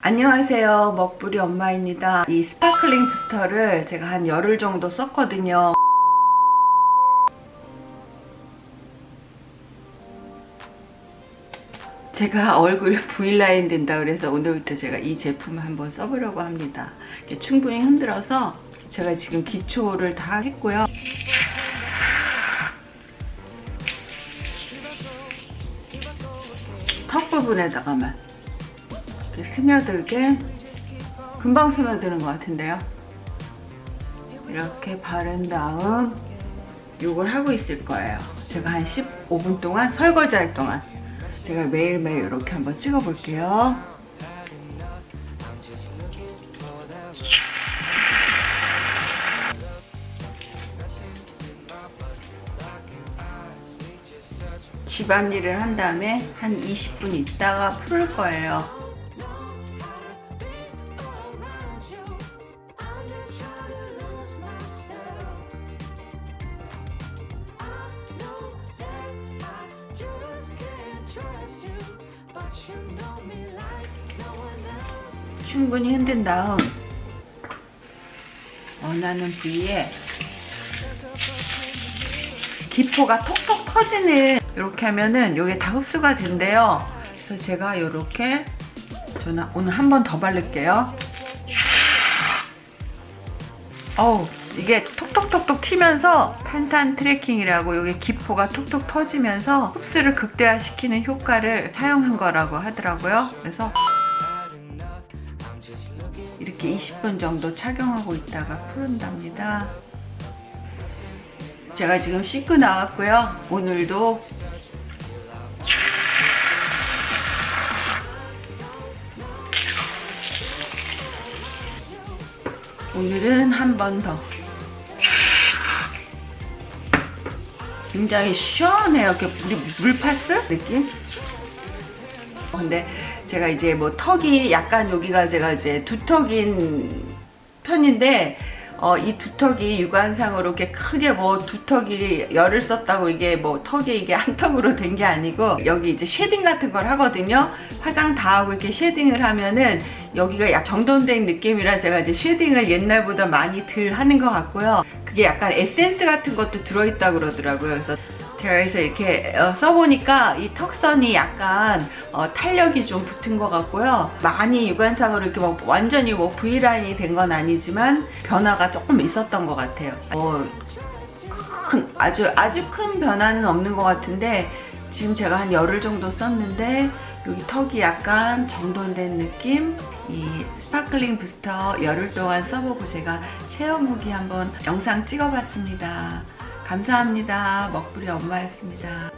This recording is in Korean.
안녕하세요. 먹부리 엄마입니다. 이 sparkling booster를 제가 한 열흘 정도 썼거든요. 제가 얼굴 V라인 된다 그래서 오늘부터 제가 이 제품을 한번 써보려고 합니다. 충분히 흔들어서 제가 지금 기초를 다 했고요. 턱 부분에다가만 이렇게 스며들게 금방 스며드는 것 같은데요. 이렇게 바른 다음 요걸 하고 있을 거예요. 제가 한 15분 동안 설거지 할 동안 제가 매일매일 이렇게 한번 찍어 볼게요. 집안일을 한 다음에 한 20분 있다가 풀을 거예요 충분히 흔든 다음. 원하는 부위에 기포가 톡톡 터지는 이렇게 하면은 이게 다 흡수가 된대요. 그래서 제가 이렇게 저는 오늘 한 번 더 바를게요. 어우 이게 톡톡톡톡 튀면서 탄산 cracking이라고 이게 기포가 톡톡 터지면서 흡수를 극대화시키는 효과를 사용한 거라고 하더라고요. 그래서 이렇게 20분 정도 착용하고 있다가 푼답니다. 제가 지금 씻고 나왔고요. 오늘도 오늘은 한 번 더 굉장히 시원해요. 이렇게 물, 물파스 느낌? 근데 제가 이제 뭐 턱이 약간 여기가 제가 이제 두턱인 편인데 어, 이 두턱이 육안상으로 이렇게 크게 뭐 두턱이 열흘 썼다고 이게 뭐 턱이 이게 한 턱으로 된 게 아니고 여기 이제 shading 같은 걸 하거든요. 화장 다 하고 이렇게 shading을 하면은 여기가 약 정돈된 느낌이라 제가 이제 shading을 옛날보다 많이 덜 하는 것 같고요 그게 약간 에센스 같은 것도 들어있다 그러더라고요 그래서 제가 그래서 이렇게 어, 써보니까 이 턱선이 약간 어, 탄력이 좀 붙은 것 같고요. 많이 육안상으로 이렇게 뭐 완전히 뭐 V라인이 된 건 아니지만 변화가 조금 있었던 것 같아요. 어, 큰, 아주 아주 큰 변화는 없는 것 같은데 지금 제가 한 열흘 정도 썼는데 여기 턱이 약간 정돈된 느낌 이 sparkling booster 열흘 동안 써보고 제가 체험 후기 한번 영상 찍어봤습니다. 감사합니다. 먹부리 엄마였습니다.